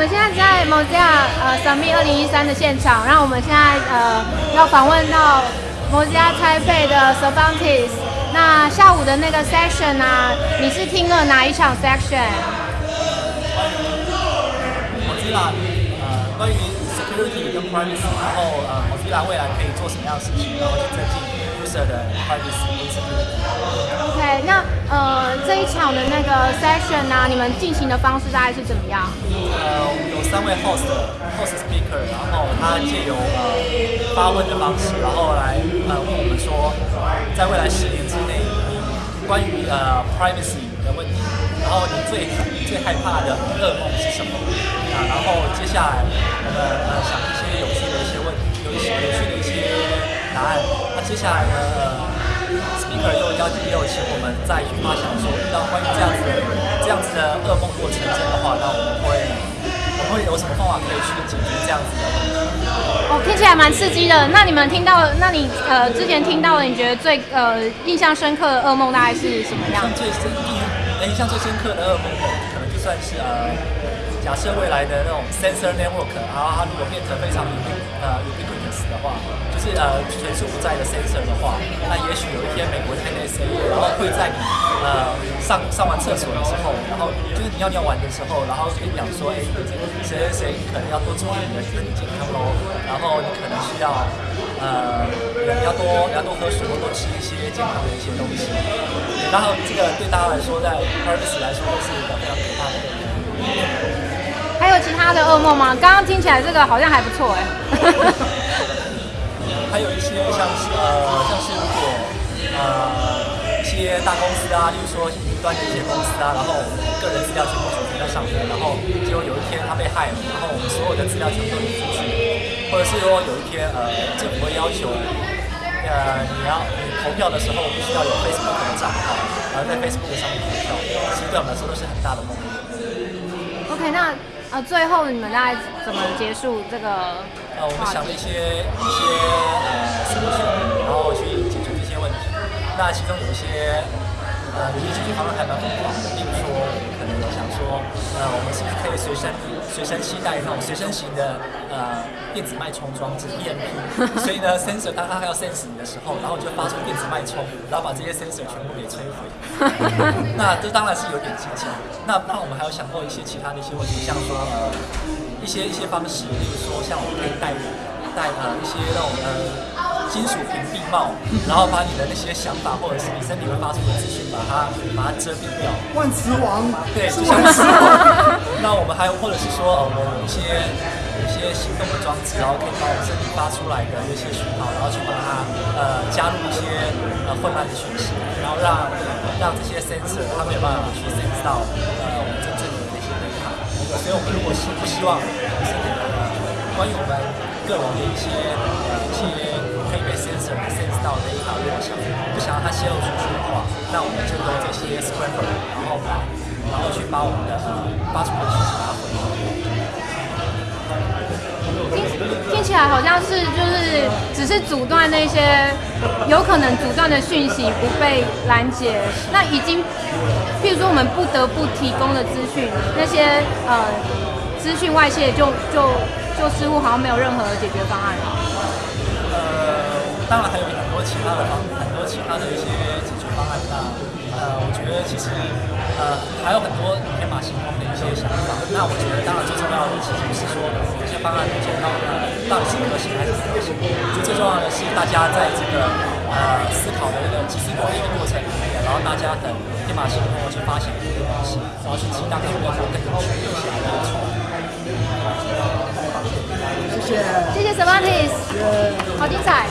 我们现在在 Mozilla 呃 Summit 二零一三的现场，然后我们现在呃要访问到 Mozilla Taipei 的 Cervantes。那下午的那个 section 啊，你是听了哪一场 section？我知道，呃，关于 security 跟 privacy，然后呃，Mozilla 未来可以做什么样的事情，然后去增进 user 的 privacy 隐私。这一场的那个 section 啊，你们进行的方式大概是怎么样？呃，有三位 host host speaker，然后他借由呃发问的方式，然后来呃问我们说，在未来十年之内，关于呃 privacy 的问题，然后你最最害怕的噩梦是什么？啊，然后接下来我们呃想一些有趣的一些问，有一些有趣的一些答案。那接下来呢？呃 speaker 又邀也有请我们再去发想说，遇到关于这样子的这样子的噩梦如果成真的话，那我们会我们会有什么方法可以去解决这样子的问题？哦，听起来蛮刺激的。那你们听到，那你呃之前听到的，你觉得最呃印象深刻的噩梦大概是什么样像？最深印象最深刻的噩梦，可能就算是呃，假设未来的那种 sensor network，然后它如果变成非常呃 ubiquitous 的话，就是呃随处不在的 sensor 的话，那也许有一天美国的 NSA，然后会在你呃上上完厕所的时候，然后就是你尿尿完的时候，然后跟你讲说，哎，谁谁谁可能要多注意你的身体健康喽，然后你可能需要呃你要多你要多喝水，或多吃一些健康的一些东西。然后这个对大家来说，在 privacy 来说是一个非常可怕的。还有其他的噩梦吗？刚刚听起来这个好像还不错哎。还有一些像是呃，像是如果呃一些大公司啊，例如说云端的一些公司啊，然后个人资料全部储存在上面，然后结果有一天他被害了，然后我们所有的资料全部都流出去，或者是说有一天呃政府会要求呃你要你投票的时候必须要有 Facebook 的账号，然后在 Facebook 上面投票，其实对我们来说都是很大的梦。OK，那呃最后你们大概怎么结束这个？呃，我们想了一些一些然后去解决这些问题。那其中有一些呃有一些解决方案还蛮疯狂的，例如说，可能有想说，呃，我们是不是可以随身随身携带那种随身型的呃电子脉冲装置 EMP？所以呢，sensor 当它要 sense 你的时候，然后就发出电子脉冲，然后把这些 sensor 全部给摧毁。那这当然是有点激进。那那我们还有想过一些其他的一些问题，像说呃一些一些方式，例如说像我们可以带带呃一些那种呃金属屏蔽帽，然后把你的那些想法或者是你身体会发出的资讯，把它把它遮蔽掉。万磁王，对，万磁王。那我们还有，或者是说，呃，我们有一些有一些行动的装置，然后可以把我们身体发出来的一些讯号，然后去把它呃加入一些呃混乱的讯息，然后让让这些 sensor 它没有办法去 sense 到呃我们真正的那些内涵。所以我们如果是不希望身体的呃关于我们个人的一些呃一些可以被 sensor sense 到的一条路上，不想让它泄露出去的话，那我们就用这些 scramble，然后把然后去把我们的呃发出的讯息把它回。听听起来好像是就是只是阻断那些有可能阻断的讯息不被拦截，那已经，譬如说我们不得不提供的资讯，那些呃资讯外泄就就就似乎好像没有任何解决方案了。当然还有很多其他的方，很多其他的一些解决方案。那呃，我觉得其实呃还有很多天马行空的一些想法。那我觉得当然最重要的其实是说这些方案目前到呃到底是可行还是不可行。最重要的是大家在这个呃思考的这个集思广益的过程里面，然后大家很天马行空的去发现这些东西，然后去激荡出更多更有趣的一些的出来。谢谢。谢谢 Savantis 好精彩。